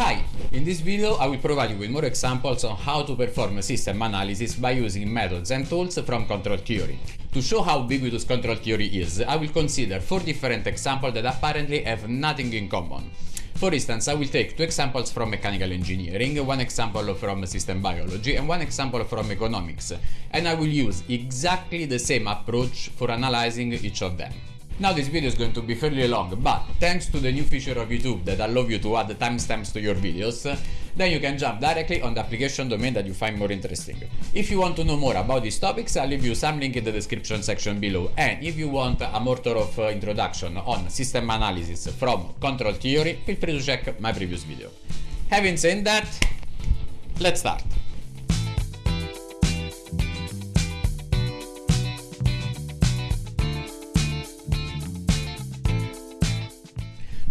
Hi! In this video I will provide you with more examples on how to perform system analysis by using methods and tools from control theory. To show how ubiquitous control theory is, I will consider four different examples that apparently have nothing in common. For instance, I will take two examples from mechanical engineering, one example from system biology and one example from economics, and I will use exactly the same approach for analyzing each of them. Now this video is going to be fairly long, but thanks to the new feature of YouTube that allow you to add timestamps to your videos, then you can jump directly on the application domain that you find more interesting. If you want to know more about these topics, I'll leave you some link in the description section below. And if you want a more thorough uh, introduction on system analysis from control theory, feel free to check my previous video. Having said that, let's start.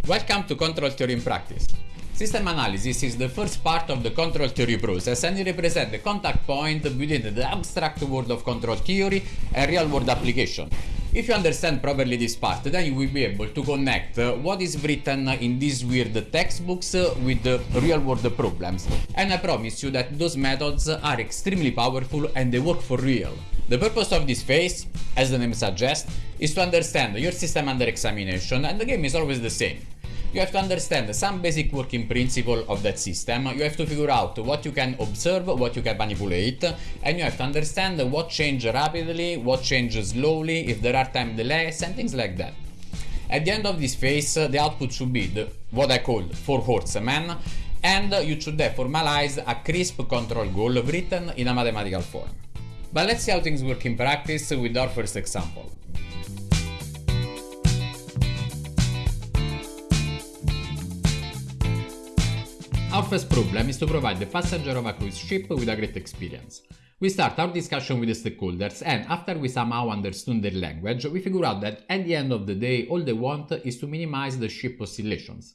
Welcome to Control Theory in Practice. System analysis is the first part of the control theory process and it represents the contact point between the abstract world of control theory and real world application. If you understand properly this part, then you will be able to connect uh, what is written in these weird textbooks uh, with the real world problems. And I promise you that those methods are extremely powerful and they work for real. The purpose of this phase, as the name suggests, is to understand your system under examination and the game is always the same. You have to understand some basic working principle of that system, you have to figure out what you can observe, what you can manipulate, and you have to understand what changes rapidly, what changes slowly, if there are time delays and things like that. At the end of this phase, the output should be the, what I call four horsemen, and you should have formalize a crisp control goal written in a mathematical form. But let's see how things work in practice with our first example. Our first problem is to provide the passenger of a cruise ship with a great experience. We start our discussion with the stakeholders and after we somehow understood their language, we figure out that at the end of the day all they want is to minimize the ship oscillations.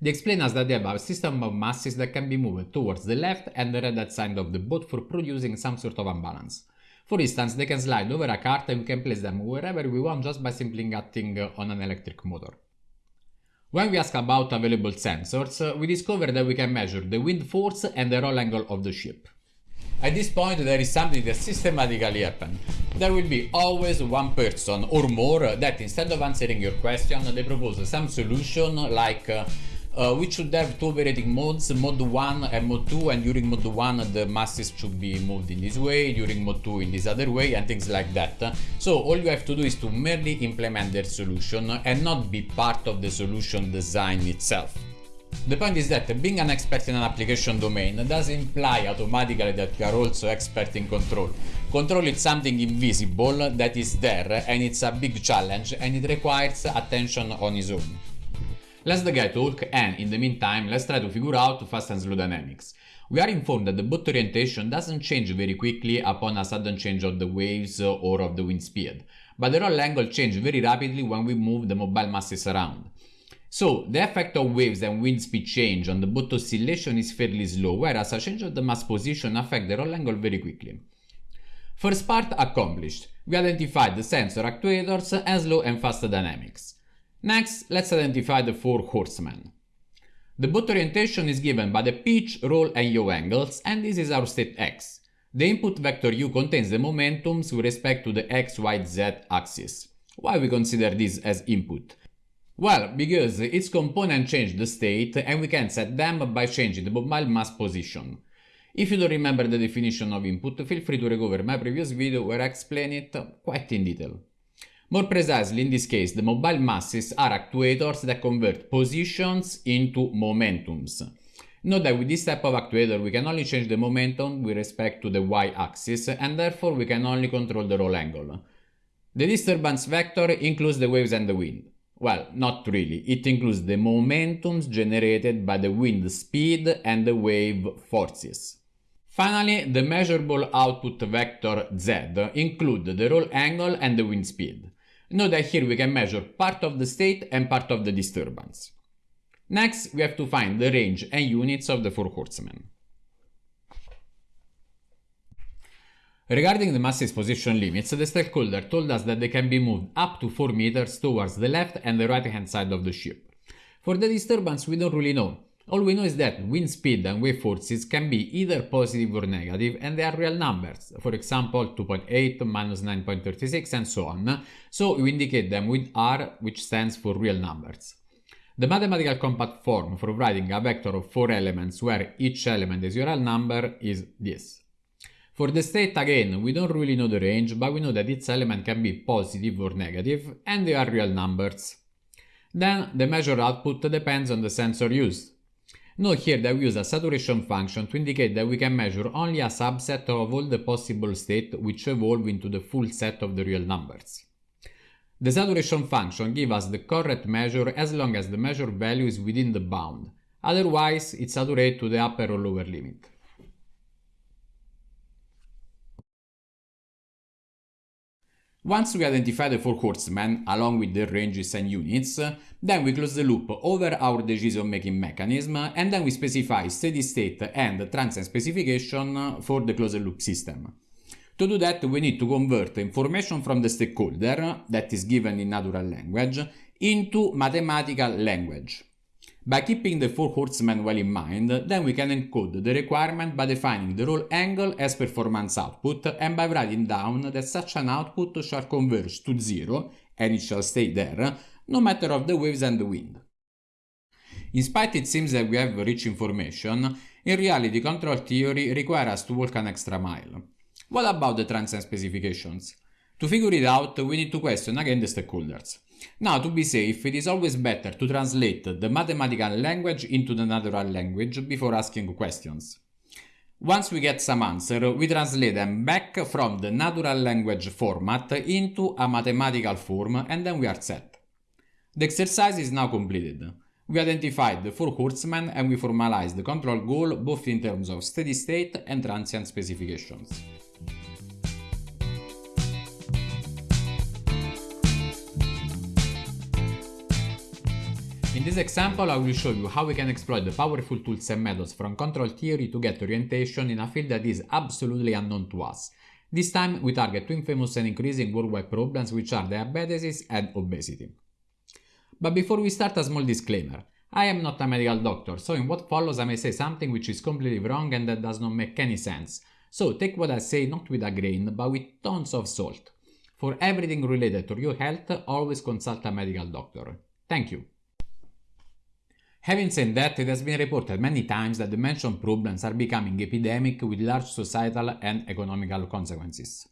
They explain us that they have a system of masses that can be moved towards the left and the right side of the boat for producing some sort of imbalance. For instance, they can slide over a cart and we can place them wherever we want just by simply acting on an electric motor. When we ask about available sensors, we discover that we can measure the wind force and the roll angle of the ship. At this point there is something that systematically happens. There will be always one person or more that instead of answering your question they propose some solution like uh, uh, we should have two operating modes, mode 1 and mode 2 and during mode 1 the masses should be moved in this way, during mode 2 in this other way and things like that. So all you have to do is to merely implement their solution and not be part of the solution design itself. The point is that being an expert in an application domain doesn't imply automatically that you are also expert in control. Control is something invisible that is there and it's a big challenge and it requires attention on its own. Let's the guy talk and in the meantime let's try to figure out fast and slow dynamics. We are informed that the boat orientation doesn't change very quickly upon a sudden change of the waves or of the wind speed, but the roll angle changes very rapidly when we move the mobile masses around. So the effect of waves and wind speed change on the boat oscillation is fairly slow, whereas a change of the mass position affects the roll angle very quickly. First part accomplished. We identified the sensor actuators and slow and fast dynamics. Next, let's identify the four horsemen. The boat orientation is given by the pitch, roll and yaw angles and this is our state x. The input vector u contains the momentums with respect to the x, y, z axis. Why we consider this as input? Well, because its component change the state and we can set them by changing the mobile mass position. If you don't remember the definition of input, feel free to recover my previous video where I explain it quite in detail. More precisely, in this case, the mobile masses are actuators that convert positions into momentums. Note that with this type of actuator we can only change the momentum with respect to the y-axis and therefore we can only control the roll angle. The disturbance vector includes the waves and the wind. Well, not really, it includes the momentums generated by the wind speed and the wave forces. Finally, the measurable output vector z include the roll angle and the wind speed. Note that here we can measure part of the state and part of the disturbance. Next, we have to find the range and units of the four horsemen. Regarding the masses position limits, the stakeholder told us that they can be moved up to 4 meters towards the left and the right hand side of the ship. For the disturbance we don't really know. All we know is that wind speed and wave forces can be either positive or negative and they are real numbers, for example 2.8, minus 9.36 and so on, so we indicate them with r which stands for real numbers. The mathematical compact form for writing a vector of four elements where each element is a real number is this. For the state again, we don't really know the range, but we know that its element can be positive or negative and they are real numbers. Then the measured output depends on the sensor used. Note here that we use a saturation function to indicate that we can measure only a subset of all the possible states which evolve into the full set of the real numbers. The saturation function gives us the correct measure as long as the measured value is within the bound, otherwise it saturates to the upper or lower limit. Once we identify the four horsemen, along with their ranges and units, then we close the loop over our decision-making mechanism and then we specify steady state and transient specification for the closed loop system. To do that, we need to convert information from the stakeholder, that is given in natural language, into mathematical language. By keeping the four horsemen well in mind, then we can encode the requirement by defining the roll angle as performance output and by writing down that such an output shall converge to zero, and it shall stay there, no matter of the waves and the wind. In spite it seems that we have rich information, in reality control theory requires us to walk an extra mile. What about the transient specifications? To figure it out, we need to question again the stakeholders. Now, to be safe, it is always better to translate the mathematical language into the natural language before asking questions. Once we get some answer, we translate them back from the natural language format into a mathematical form and then we are set. The exercise is now completed. We identified the four horsemen and we formalized the control goal both in terms of steady state and transient specifications. In this example, I will show you how we can exploit the powerful tools and methods from control theory to get orientation in a field that is absolutely unknown to us. This time, we target two infamous and increasing worldwide problems which are diabetes and obesity. But before we start, a small disclaimer. I am not a medical doctor, so in what follows I may say something which is completely wrong and that does not make any sense. So take what I say not with a grain, but with tons of salt. For everything related to your health, always consult a medical doctor. Thank you. Having said that, it has been reported many times that the mentioned problems are becoming epidemic with large societal and economical consequences.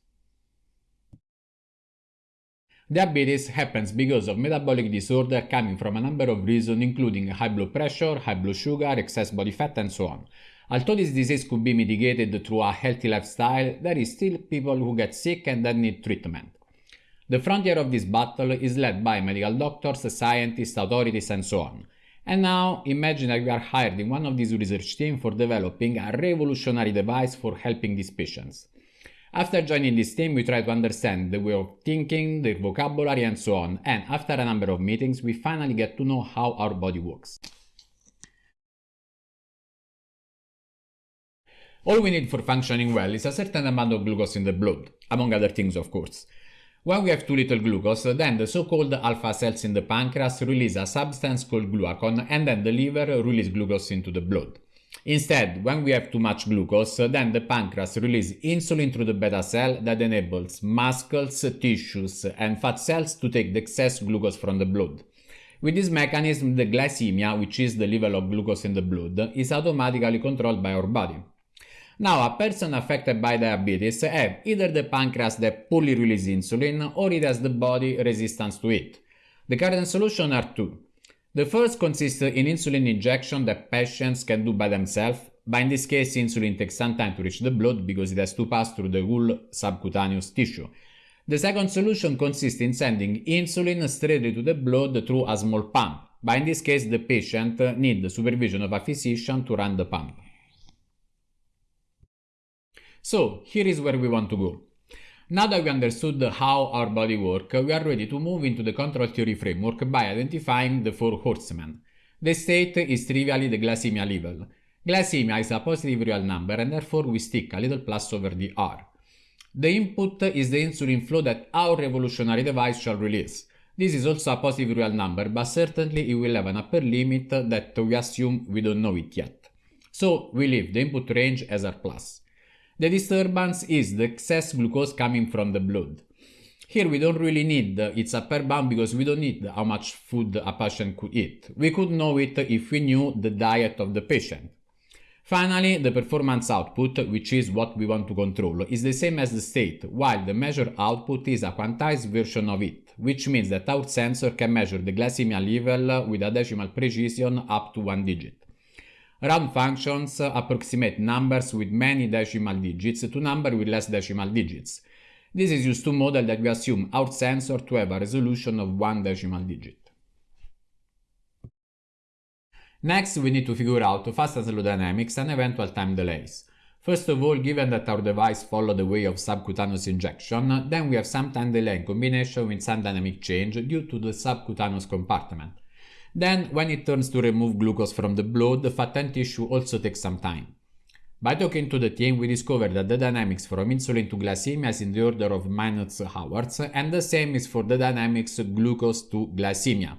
Diabetes happens because of metabolic disorder coming from a number of reasons including high blood pressure, high blood sugar, excess body fat and so on. Although this disease could be mitigated through a healthy lifestyle, there is still people who get sick and that need treatment. The frontier of this battle is led by medical doctors, scientists, authorities and so on. And now imagine that you are hired in one of these research teams for developing a revolutionary device for helping these patients. After joining this team, we try to understand the way of thinking, their vocabulary and so on, and after a number of meetings, we finally get to know how our body works. All we need for functioning well is a certain amount of glucose in the blood, among other things of course. When we have too little glucose, then the so-called alpha cells in the pancreas release a substance called glucagon and then the liver release glucose into the blood. Instead, when we have too much glucose, then the pancreas releases insulin through the beta cell that enables muscles, tissues and fat cells to take the excess glucose from the blood. With this mechanism, the glycemia, which is the level of glucose in the blood, is automatically controlled by our body. Now, a person affected by diabetes have either the pancreas that poorly releases insulin or it has the body resistance to it. The current solution are two. The first consists in insulin injection that patients can do by themselves, but in this case insulin takes some time to reach the blood because it has to pass through the whole subcutaneous tissue. The second solution consists in sending insulin straight to the blood through a small pump, but in this case the patient needs the supervision of a physician to run the pump. So here is where we want to go. Now that we understood how our body works, we are ready to move into the control theory framework by identifying the four horsemen. The state is trivially the glycemia level. Glycemia is a positive real number and therefore we stick a little plus over the R. The input is the insulin flow that our revolutionary device shall release. This is also a positive real number, but certainly it will have an upper limit that we assume we don't know it yet. So we leave the input range as R+. The disturbance is the excess glucose coming from the blood. Here we don't really need its upper bound because we don't need how much food a patient could eat. We could know it if we knew the diet of the patient. Finally, the performance output, which is what we want to control, is the same as the state, while the measured output is a quantized version of it, which means that our sensor can measure the glycemia level with a decimal precision up to one digit. Round functions approximate numbers with many decimal digits to numbers with less decimal digits. This is used to model that we assume our sensor to have a resolution of one decimal digit. Next, we need to figure out fast and slow dynamics and eventual time delays. First of all, given that our device follow the way of subcutaneous injection, then we have some time delay in combination with some dynamic change due to the subcutaneous compartment. Then, when it turns to remove glucose from the blood, the fat and tissue also takes some time. By talking to the team, we discovered that the dynamics from insulin to glycemia is in the order of minutes hours, and the same is for the dynamics glucose to glycemia.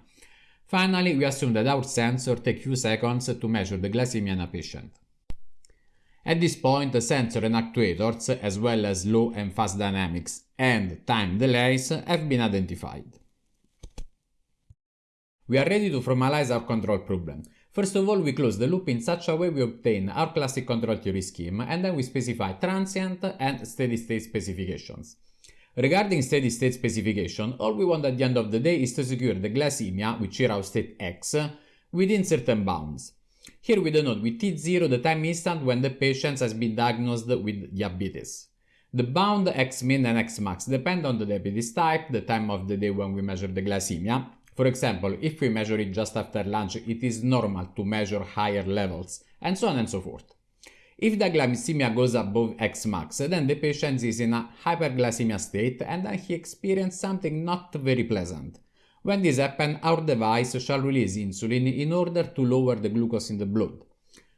Finally, we assume that our sensor takes few seconds to measure the glycemia in a patient. At this point, the sensor and actuators, as well as low and fast dynamics and time delays, have been identified. We are ready to formalize our control problem. First of all, we close the loop in such a way we obtain our classic control theory scheme, and then we specify transient and steady-state specifications. Regarding steady-state specification, all we want at the end of the day is to secure the glycemia, which here our state x, within certain bounds. Here we denote with T0 the time instant when the patient has been diagnosed with diabetes. The bound x min and x max depend on the diabetes type, the time of the day when we measure the glycemia. For example, if we measure it just after lunch, it is normal to measure higher levels, and so on and so forth. If the glycemia goes above X max, then the patient is in a hyperglycemia state and then he experiences something not very pleasant. When this happens, our device shall release insulin in order to lower the glucose in the blood.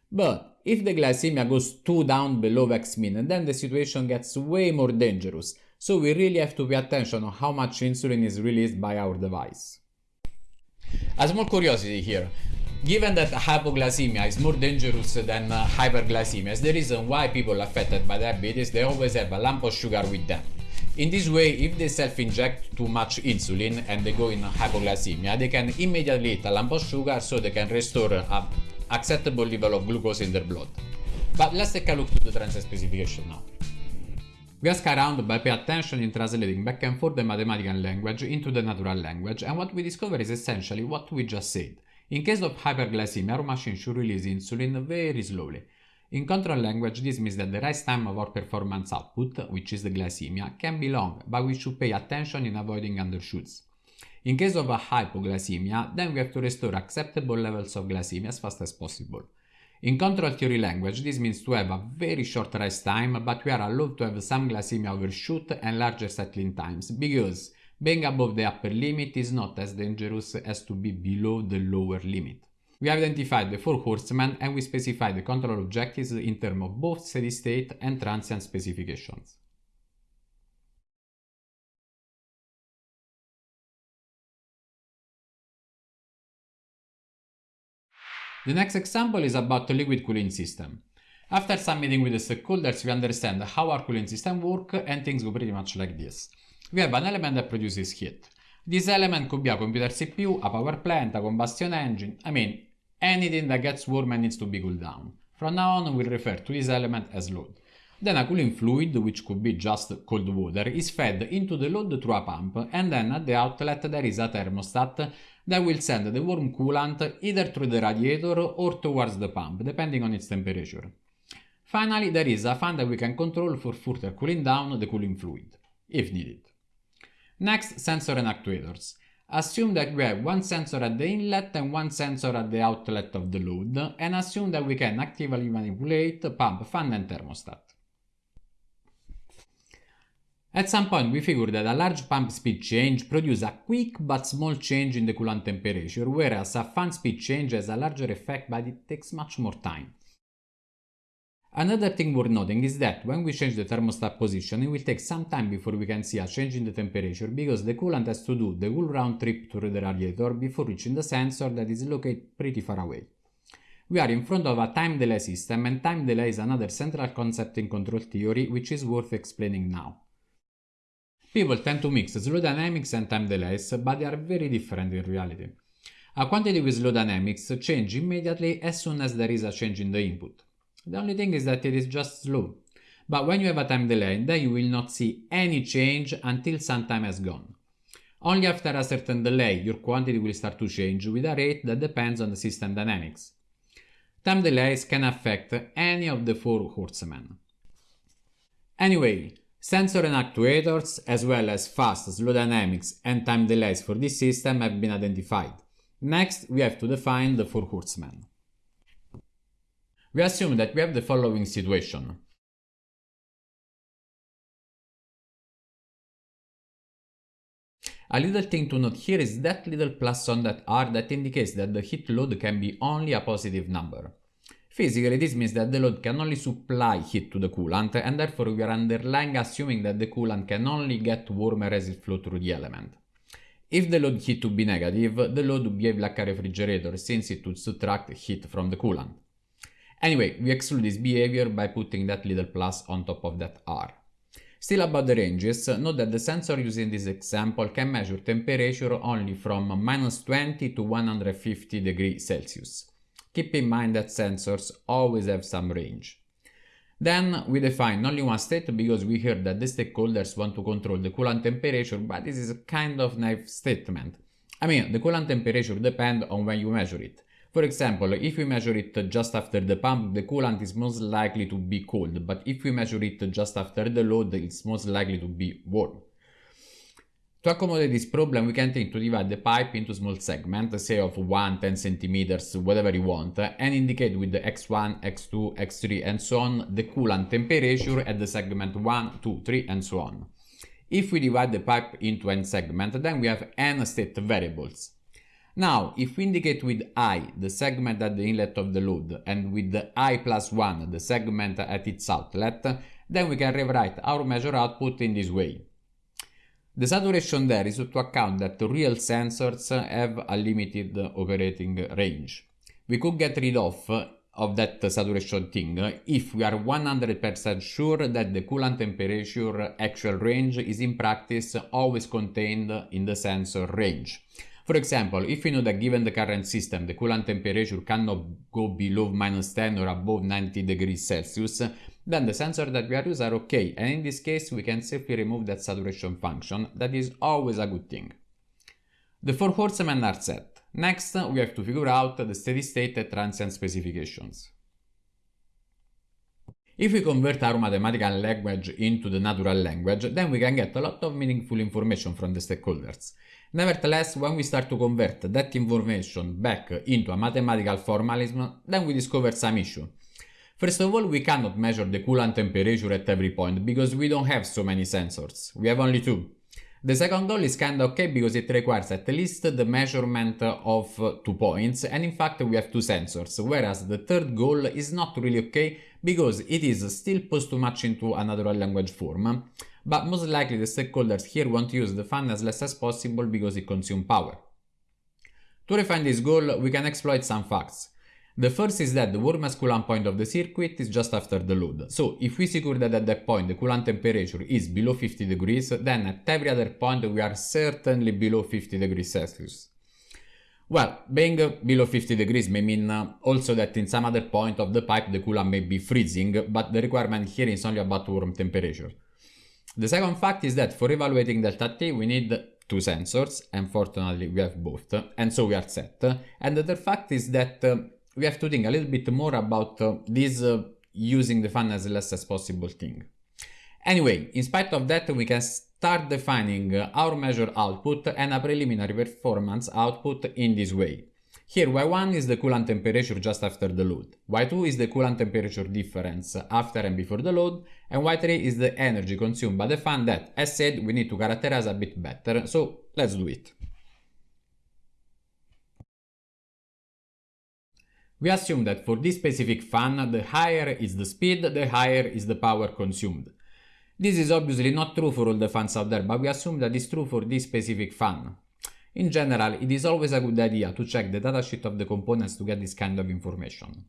But if the glycemia goes too down below X min, then the situation gets way more dangerous, so we really have to pay attention on how much insulin is released by our device. A small curiosity here. Given that hypoglycemia is more dangerous than uh, hyperglycemia, is the reason why people affected by diabetes they always have a lump of sugar with them. In this way, if they self-inject too much insulin and they go in hypoglycemia, they can immediately eat a lump of sugar so they can restore an acceptable level of glucose in their blood. But let's take a look to the transient specification now. We ask around by pay attention in translating back and forth the mathematical language into the natural language and what we discover is essentially what we just said. In case of hyperglycemia, our machine should release insulin very slowly. In control language, this means that the rise time of our performance output, which is the glycemia, can be long, but we should pay attention in avoiding undershoots. In case of a hypoglycemia, then we have to restore acceptable levels of glycemia as fast as possible. In control theory language, this means to have a very short rise time, but we are allowed to have some glycemia overshoot and larger settling times, because being above the upper limit is not as dangerous as to be below the lower limit. We identified the four horsemen and we specify the control objectives in terms of both steady state and transient specifications. The next example is about the liquid cooling system. After some meeting with the stakeholders, we understand how our cooling system work and things go pretty much like this we have an element that produces heat. This element could be a computer CPU, a power plant, a combustion engine, I mean, anything that gets warm and needs to be cooled down. From now on, we'll refer to this element as load. Then a cooling fluid, which could be just cold water, is fed into the load through a pump, and then at the outlet there is a thermostat that will send the warm coolant either through the radiator or towards the pump, depending on its temperature. Finally, there is a fan that we can control for further cooling down the cooling fluid, if needed. Next, sensor and actuators. Assume that we have one sensor at the inlet and one sensor at the outlet of the load, and assume that we can actively manipulate pump, fan and thermostat. At some point we figured that a large pump speed change produces a quick but small change in the coolant temperature, whereas a fan speed change has a larger effect but it takes much more time. Another thing worth noting is that when we change the thermostat position, it will take some time before we can see a change in the temperature because the coolant has to do the whole round trip through the radiator before reaching the sensor that is located pretty far away. We are in front of a time delay system and time delay is another central concept in control theory which is worth explaining now. People tend to mix slow dynamics and time delays, but they are very different in reality. A quantity with slow dynamics change immediately as soon as there is a change in the input. The only thing is that it is just slow. But when you have a time delay, then you will not see any change until some time has gone. Only after a certain delay, your quantity will start to change with a rate that depends on the system dynamics. Time delays can affect any of the four horsemen. Anyway, sensor and actuators, as well as fast, slow dynamics and time delays for this system have been identified. Next, we have to define the four horsemen. We assume that we have the following situation. A little thing to note here is that little plus on that R that indicates that the heat load can be only a positive number. Physically, this means that the load can only supply heat to the coolant, and therefore we are underlying assuming that the coolant can only get warmer as it flows through the element. If the load heat to be negative, the load would behave like a refrigerator since it would subtract heat from the coolant. Anyway, we exclude this behavior by putting that little plus on top of that R. Still about the ranges, note that the sensor used in this example can measure temperature only from minus 20 to 150 degrees Celsius. Keep in mind that sensors always have some range. Then we define only one state because we heard that the stakeholders want to control the coolant temperature, but this is a kind of naive statement. I mean, the coolant temperature depends on when you measure it. For example, if we measure it just after the pump, the coolant is most likely to be cold, but if we measure it just after the load, it's most likely to be warm. To accommodate this problem, we can think to divide the pipe into small segments, say of 1, 10 centimeters, whatever you want, and indicate with the x1, x2, x3 and so on the coolant temperature at the segment 1, 2, 3 and so on. If we divide the pipe into n segments, then we have n state variables. Now, if we indicate with i the segment at the inlet of the load and with the i plus 1 the segment at its outlet, then we can rewrite our measure output in this way. The saturation there is to account that real sensors have a limited operating range. We could get rid of of that saturation thing if we are 100% sure that the coolant temperature actual range is in practice always contained in the sensor range. For example, if we know that given the current system, the coolant temperature cannot go below minus 10 or above 90 degrees Celsius, then the sensor that we are using are okay, and in this case we can safely remove that saturation function, that is always a good thing. The four horsemen are set. Next, we have to figure out the steady state and transient specifications. If we convert our mathematical language into the natural language, then we can get a lot of meaningful information from the stakeholders. Nevertheless, when we start to convert that information back into a mathematical formalism, then we discover some issue. First of all, we cannot measure the coolant temperature at every point because we don't have so many sensors. We have only two. The second goal is kinda okay because it requires at least the measurement of two points and in fact we have two sensors, whereas the third goal is not really okay because it is still posed too much into a natural language form, but most likely the stakeholders here want to use the fan as less as possible because it consumes power. To refine this goal, we can exploit some facts. The first is that the warmest coolant point of the circuit is just after the load. So if we secure that at that point the coolant temperature is below 50 degrees, then at every other point we are certainly below 50 degrees Celsius. Well, being below 50 degrees may mean uh, also that in some other point of the pipe the coolant may be freezing, but the requirement here is only about warm temperature. The second fact is that for evaluating delta T we need two sensors, and fortunately we have both, and so we are set. And the third fact is that uh, we have to think a little bit more about uh, this uh, using the fan as less as possible thing. Anyway, in spite of that, we can start defining uh, our measure output and a preliminary performance output in this way. Here y1 is the coolant temperature just after the load, y2 is the coolant temperature difference after and before the load, and y3 is the energy consumed by the fan that, as said, we need to characterize a bit better, so let's do it. We assume that for this specific fan, the higher is the speed, the higher is the power consumed. This is obviously not true for all the fans out there, but we assume that it's true for this specific fan. In general, it is always a good idea to check the datasheet of the components to get this kind of information.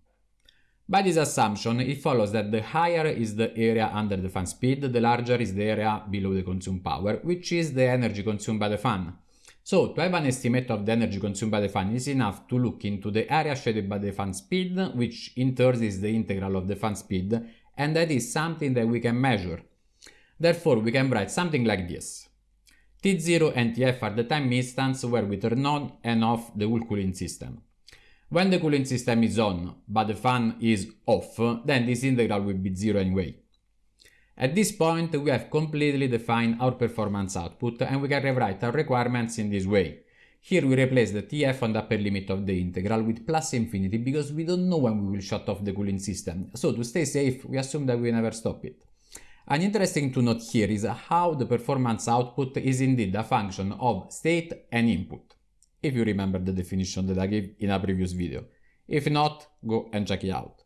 By this assumption, it follows that the higher is the area under the fan speed, the larger is the area below the consumed power, which is the energy consumed by the fan. So, to have an estimate of the energy consumed by the fan, is enough to look into the area shaded by the fan speed, which in turn is the integral of the fan speed, and that is something that we can measure. Therefore, we can write something like this. T0 and Tf are the time instants where we turn on and off the whole cooling system. When the cooling system is on, but the fan is off, then this integral will be zero anyway. At this point, we have completely defined our performance output and we can rewrite our requirements in this way. Here we replace the TF on the upper limit of the integral with plus infinity because we don't know when we will shut off the cooling system. So to stay safe, we assume that we never stop it. An interesting to note here is how the performance output is indeed a function of state and input if you remember the definition that I gave in a previous video. If not, go and check it out.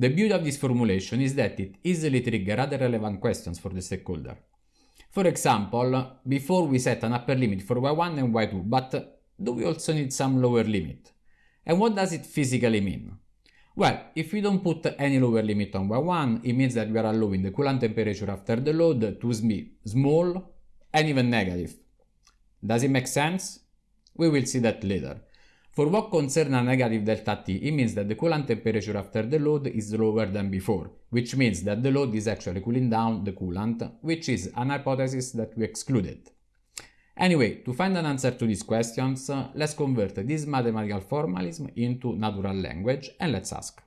The beauty of this formulation is that it easily triggers other relevant questions for the stakeholder. For example, before we set an upper limit for y1 and y2, but do we also need some lower limit? And what does it physically mean? Well, if we don't put any lower limit on y1, it means that we are allowing the coolant temperature after the load to be small and even negative. Does it make sense? We will see that later. For what concerns a negative delta T, it means that the coolant temperature after the load is lower than before, which means that the load is actually cooling down the coolant, which is an hypothesis that we excluded. Anyway, to find an answer to these questions, uh, let's convert this mathematical formalism into natural language and let's ask.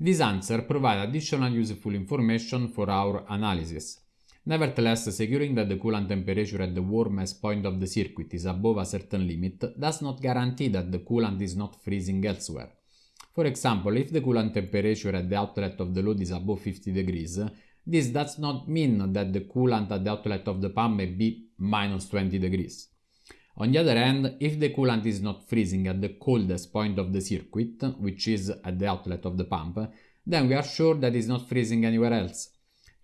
This answer provides additional useful information for our analysis. Nevertheless, securing that the coolant temperature at the warmest point of the circuit is above a certain limit does not guarantee that the coolant is not freezing elsewhere. For example, if the coolant temperature at the outlet of the load is above 50 degrees, this does not mean that the coolant at the outlet of the pump may be minus 20 degrees. On the other hand, if the coolant is not freezing at the coldest point of the circuit, which is at the outlet of the pump, then we are sure that it's not freezing anywhere else.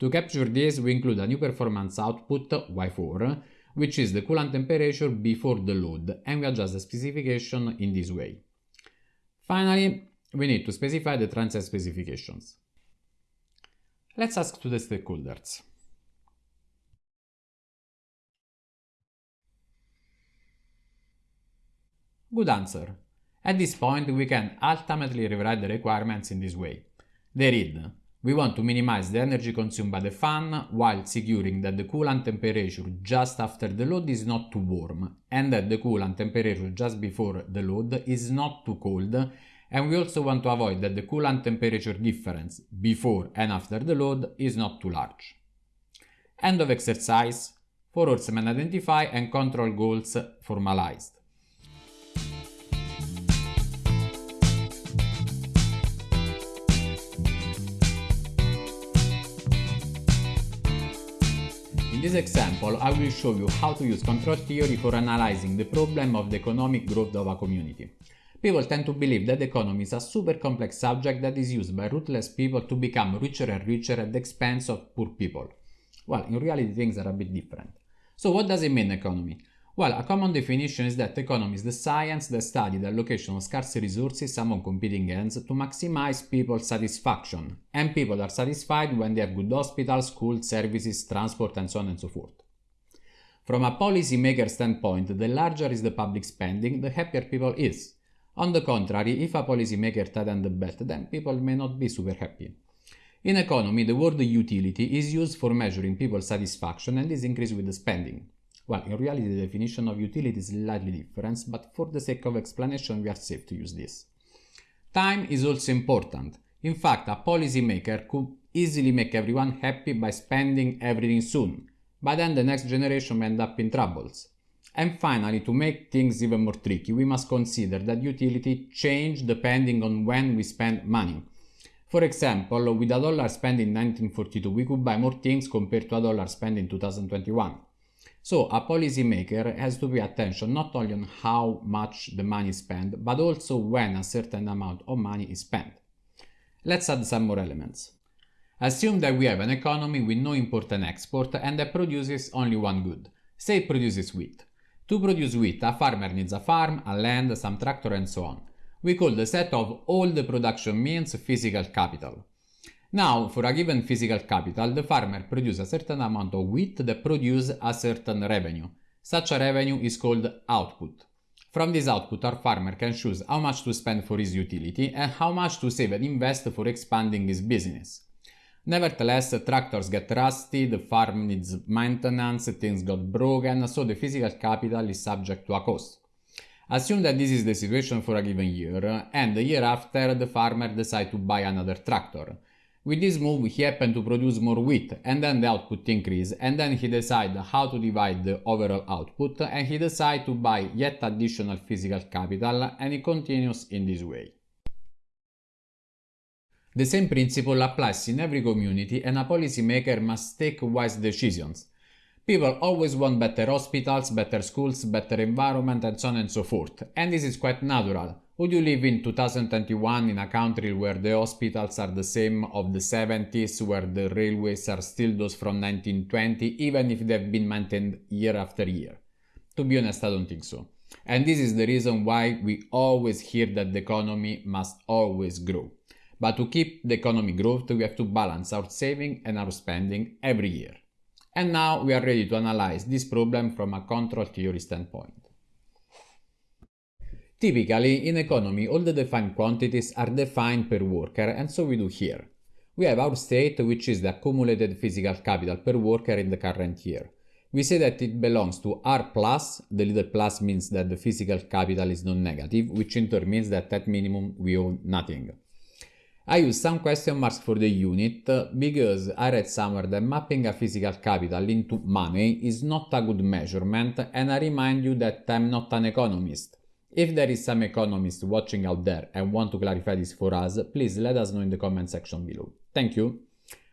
To capture this, we include a new performance output, Y4, which is the coolant temperature before the load, and we adjust the specification in this way. Finally, we need to specify the transient specifications. Let's ask to the stakeholders. Good answer. At this point, we can ultimately rewrite the requirements in this way. They read, we want to minimize the energy consumed by the fan while securing that the coolant temperature just after the load is not too warm and that the coolant temperature just before the load is not too cold and we also want to avoid that the coolant temperature difference before and after the load is not too large. End of exercise. Four Horseman identify and control goals formalized. In this example, I will show you how to use control theory for analyzing the problem of the economic growth of a community. People tend to believe that economy is a super complex subject that is used by ruthless people to become richer and richer at the expense of poor people. Well, in reality things are a bit different. So what does it mean economy? Well, a common definition is that economy is the science that studies the allocation of scarce resources among competing ends to maximize people's satisfaction, and people are satisfied when they have good hospitals, schools, services, transport, and so on and so forth. From a policymaker standpoint, the larger is the public spending, the happier people is. On the contrary, if a policymaker tightens the belt, then people may not be super happy. In economy, the word utility is used for measuring people's satisfaction and this increases with the spending. Well, in reality the definition of utility is slightly different, but for the sake of explanation we are safe to use this. Time is also important. In fact, a policymaker could easily make everyone happy by spending everything soon, but then the next generation may end up in troubles. And finally, to make things even more tricky, we must consider that utility change depending on when we spend money. For example, with a dollar spent in 1942, we could buy more things compared to a dollar spent in 2021. So a policymaker has to pay attention not only on how much the money is spent, but also when a certain amount of money is spent. Let's add some more elements. Assume that we have an economy with no import and export and that produces only one good. Say it produces wheat. To produce wheat, a farmer needs a farm, a land, some tractor and so on. We call the set of all the production means physical capital. Now, for a given physical capital, the farmer produces a certain amount of wheat that produces a certain revenue. Such a revenue is called output. From this output, our farmer can choose how much to spend for his utility and how much to save and invest for expanding his business. Nevertheless, tractors get rusty, the farm needs maintenance, things got broken, so the physical capital is subject to a cost. Assume that this is the situation for a given year, and the year after the farmer decides to buy another tractor. With this move he happened to produce more wheat and then the output increased and then he decided how to divide the overall output and he decided to buy yet additional physical capital and he continues in this way. The same principle applies in every community and a policymaker must take wise decisions. People always want better hospitals, better schools, better environment and so on and so forth. And this is quite natural. Would you live in 2021 in a country where the hospitals are the same of the 70s, where the railways are still those from 1920, even if they've been maintained year after year? To be honest, I don't think so. And this is the reason why we always hear that the economy must always grow. But to keep the economy growth, we have to balance our saving and our spending every year. And now we are ready to analyze this problem from a control theory standpoint. Typically, in economy, all the defined quantities are defined per worker, and so we do here. We have our state, which is the accumulated physical capital per worker in the current year. We say that it belongs to R plus, the little plus means that the physical capital is non-negative, which in turn means that at minimum we own nothing. I use some question marks for the unit uh, because I read somewhere that mapping a physical capital into money is not a good measurement and I remind you that I'm not an economist. If there is some economist watching out there and want to clarify this for us, please let us know in the comment section below. Thank you.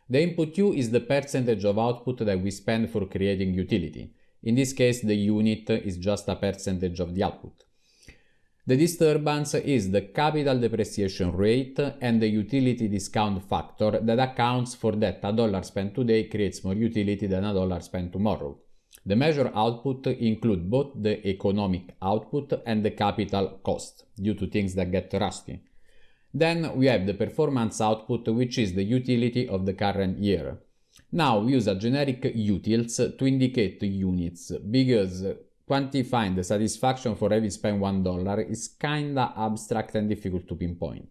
The input U is the percentage of output that we spend for creating utility. In this case, the unit is just a percentage of the output. The disturbance is the capital depreciation rate and the utility discount factor that accounts for that a dollar spent today creates more utility than a dollar spent tomorrow. The measure output include both the economic output and the capital cost, due to things that get rusty. Then we have the performance output, which is the utility of the current year. Now we use a generic utils to indicate units, because quantifying the satisfaction for having spent $1 is kinda abstract and difficult to pinpoint.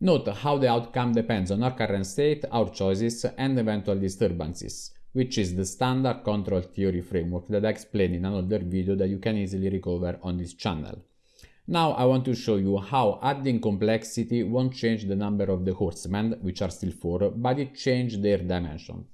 Note how the outcome depends on our current state, our choices, and eventual disturbances which is the standard control theory framework that I explained in another video that you can easily recover on this channel. Now I want to show you how adding complexity won't change the number of the horsemen, which are still 4, but it changes their dimension.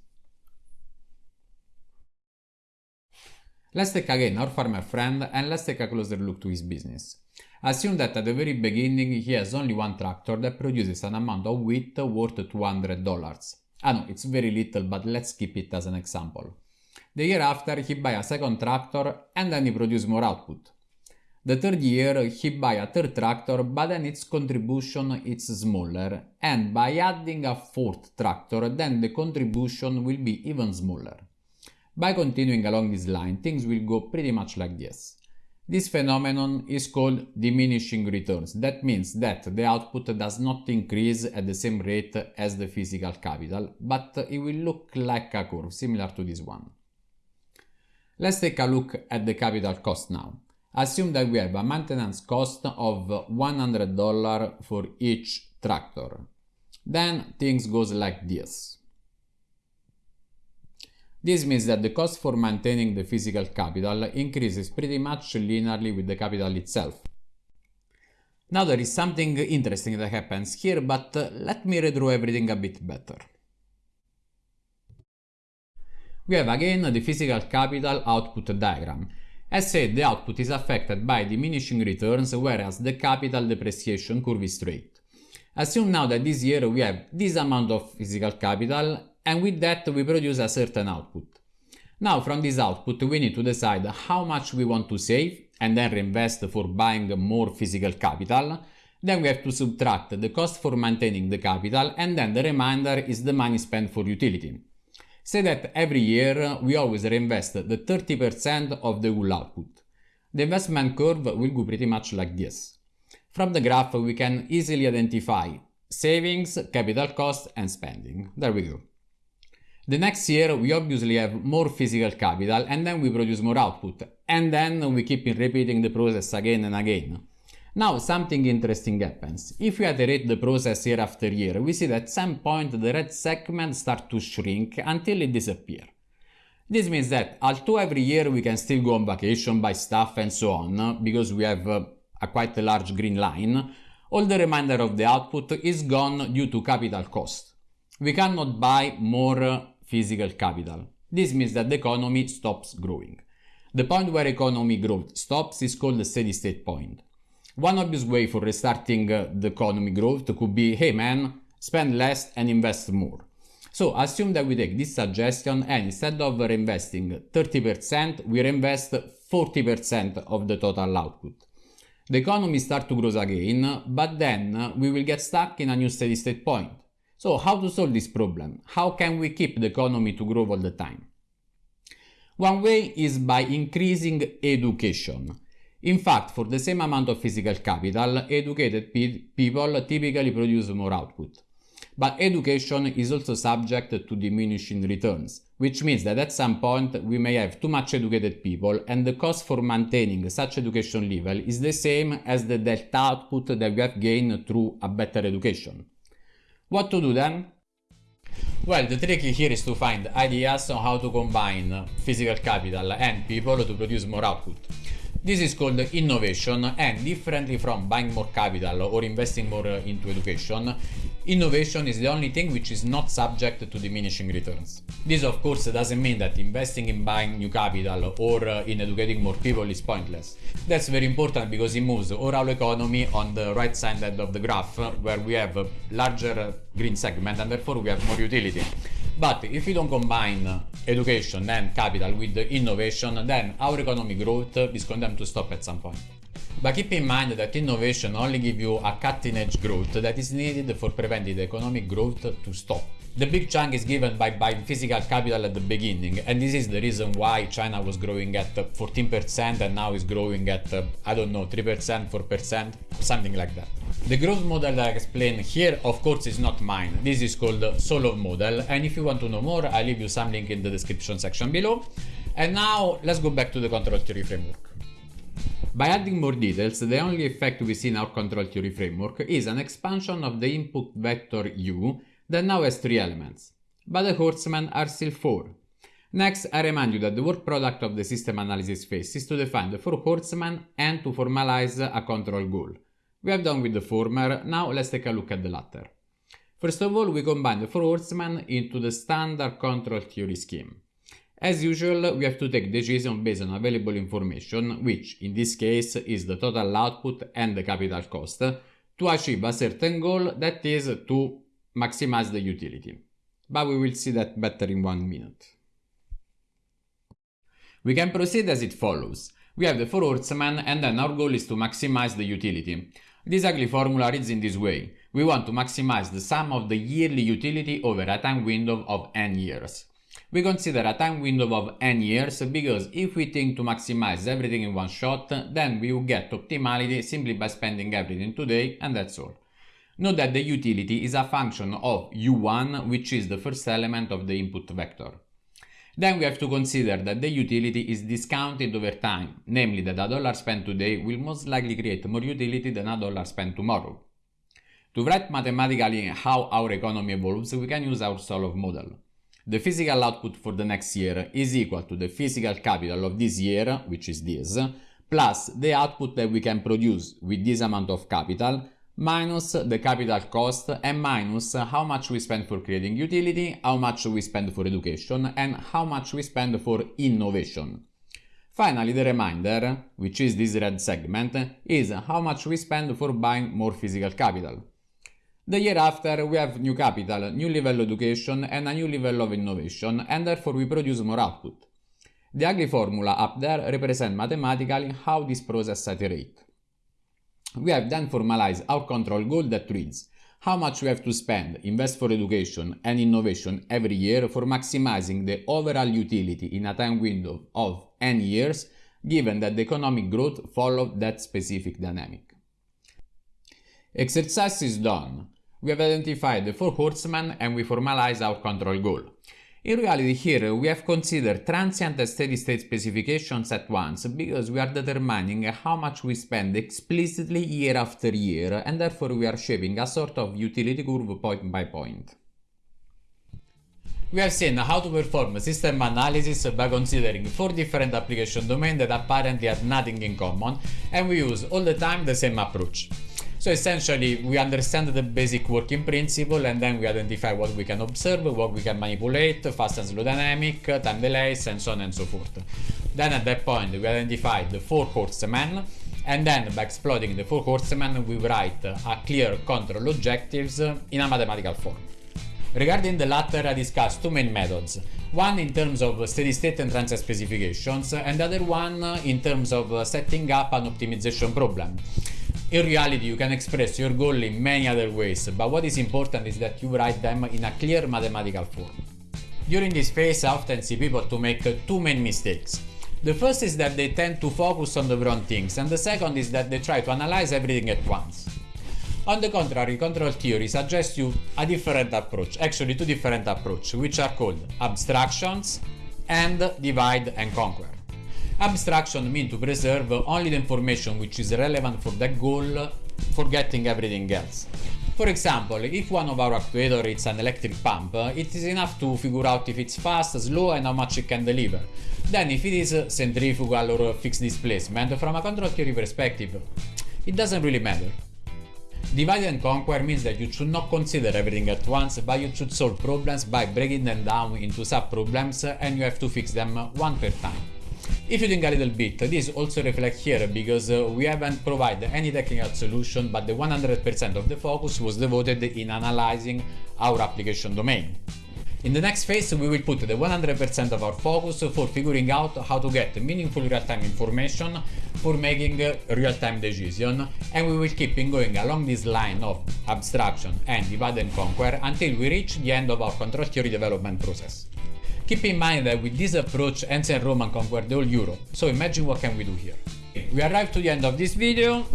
Let's take again our farmer friend and let's take a closer look to his business. Assume that at the very beginning he has only one tractor that produces an amount of wheat worth $200. Ah no, it's very little, but let's keep it as an example. The year after, he buy a second tractor and then he produce more output. The third year, he buy a third tractor, but then its contribution is smaller, and by adding a fourth tractor, then the contribution will be even smaller. By continuing along this line, things will go pretty much like this. This phenomenon is called diminishing returns. That means that the output does not increase at the same rate as the physical capital, but it will look like a curve similar to this one. Let's take a look at the capital cost now. Assume that we have a maintenance cost of $100 for each tractor. Then things goes like this. This means that the cost for maintaining the physical capital increases pretty much linearly with the capital itself. Now there is something interesting that happens here, but uh, let me redraw everything a bit better. We have again the physical capital output diagram. As said, the output is affected by diminishing returns, whereas the capital depreciation curve is straight. Assume now that this year we have this amount of physical capital and with that we produce a certain output. Now from this output we need to decide how much we want to save and then reinvest for buying more physical capital. Then we have to subtract the cost for maintaining the capital and then the remainder is the money spent for utility. Say that every year we always reinvest the 30% of the whole output. The investment curve will go pretty much like this. From the graph we can easily identify savings, capital cost and spending. There we go. The next year we obviously have more physical capital and then we produce more output and then we keep repeating the process again and again. Now something interesting happens. If we iterate the process year after year, we see that at some point the red segment start to shrink until it disappears. This means that although every year we can still go on vacation, buy stuff and so on, because we have uh, a quite large green line, all the remainder of the output is gone due to capital cost. We cannot buy more uh, physical capital. This means that the economy stops growing. The point where economy growth stops is called the steady state point. One obvious way for restarting uh, the economy growth could be, hey man, spend less and invest more. So assume that we take this suggestion and instead of reinvesting 30%, we reinvest 40% of the total output. The economy starts to grow again, but then uh, we will get stuck in a new steady state point. So how to solve this problem? How can we keep the economy to grow all the time? One way is by increasing education. In fact, for the same amount of physical capital, educated pe people typically produce more output. But education is also subject to diminishing returns, which means that at some point we may have too much educated people and the cost for maintaining such education level is the same as the delta output that we have gained through a better education. What to do then? Well, the trick here is to find ideas on how to combine physical capital and people to produce more output. This is called innovation and differently from buying more capital or investing more into education, Innovation is the only thing which is not subject to diminishing returns. This of course doesn't mean that investing in buying new capital or uh, in educating more people is pointless. That's very important because it moves our economy on the right side of the graph uh, where we have a larger uh, green segment and therefore we have more utility. But if we don't combine uh, education and capital with innovation, then our economic growth is condemned to stop at some point. But keep in mind that innovation only gives you a cutting edge growth that is needed for preventing the economic growth to stop. The big chunk is given by buying physical capital at the beginning and this is the reason why China was growing at 14% and now is growing at, I don't know, 3%, 4%, something like that. The growth model that I explain here of course is not mine, this is called Solow model and if you want to know more I'll leave you some link in the description section below. And now let's go back to the control theory framework. By adding more details, the only effect we see in our control theory framework is an expansion of the input vector u that now has three elements, but the horsemen are still four. Next, I remind you that the work product of the system analysis phase is to define the four horsemen and to formalize a control goal. We have done with the former, now let's take a look at the latter. First of all, we combine the four horsemen into the standard control theory scheme. As usual, we have to take decision based on available information, which in this case is the total output and the capital cost, to achieve a certain goal that is to maximize the utility. But we will see that better in one minute. We can proceed as it follows. We have the four horsemen and then our goal is to maximize the utility. This ugly formula reads in this way. We want to maximize the sum of the yearly utility over a time window of n years. We consider a time window of n years because if we think to maximize everything in one shot, then we will get optimality simply by spending everything today and that's all. Note that the utility is a function of u1 which is the first element of the input vector. Then we have to consider that the utility is discounted over time, namely that a dollar spent today will most likely create more utility than a dollar spent tomorrow. To write mathematically how our economy evolves, we can use our Solow model. The physical output for the next year is equal to the physical capital of this year, which is this, plus the output that we can produce with this amount of capital, minus the capital cost and minus how much we spend for creating utility, how much we spend for education and how much we spend for innovation. Finally, the reminder, which is this red segment, is how much we spend for buying more physical capital. The year after we have new capital, new level education and a new level of innovation and therefore we produce more output. The ugly formula up there represents mathematically how this process iterates. We have then formalized our control goal that reads how much we have to spend, invest for education and innovation every year for maximizing the overall utility in a time window of n years, given that the economic growth followed that specific dynamic. Exercise is done. We have identified the four horsemen and we formalize our control goal. In reality here we have considered transient and steady state specifications at once because we are determining how much we spend explicitly year after year and therefore we are shaping a sort of utility curve point by point. We have seen how to perform system analysis by considering four different application domains that apparently have nothing in common and we use all the time the same approach. So essentially we understand the basic working principle and then we identify what we can observe, what we can manipulate, fast and slow dynamic, time delays and so on and so forth. Then at that point we identify the four horsemen and then by exploiting the four horsemen we write a clear control objectives in a mathematical form. Regarding the latter I discussed two main methods, one in terms of steady state and transient specifications and the other one in terms of setting up an optimization problem. In reality, you can express your goal in many other ways, but what is important is that you write them in a clear mathematical form. During this phase, I often see people to make uh, two main mistakes. The first is that they tend to focus on the wrong things, and the second is that they try to analyze everything at once. On the contrary, control theory suggests you a different approach, actually two different approaches, which are called abstractions and divide and conquer. Abstraction means to preserve only the information which is relevant for that goal, forgetting everything else. For example, if one of our actuators is an electric pump, it is enough to figure out if it's fast, slow and how much it can deliver. Then if it is centrifugal or fixed displacement, from a control theory perspective, it doesn't really matter. Divide and conquer means that you should not consider everything at once, but you should solve problems by breaking them down into sub-problems and you have to fix them uh, one per time. If you think a little bit, this also reflects here because uh, we haven't provided any technical solution but the 100% of the focus was devoted in analyzing our application domain. In the next phase we will put the 100% of our focus for figuring out how to get meaningful real-time information for making real-time decision and we will keep going along this line of abstraction and divide and conquer until we reach the end of our control theory development process. Keep in mind that with this approach ancient Roman conquered whole Europe, so imagine what can we do here. We arrived to the end of this video,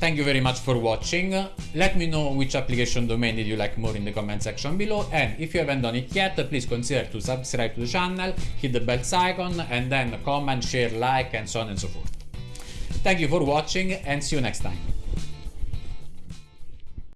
Thank you very much for watching, let me know which application domain did you like more in the comment section below and if you haven't done it yet please consider to subscribe to the channel, hit the bell icon and then comment, share, like and so on and so forth. Thank you for watching and see you next time.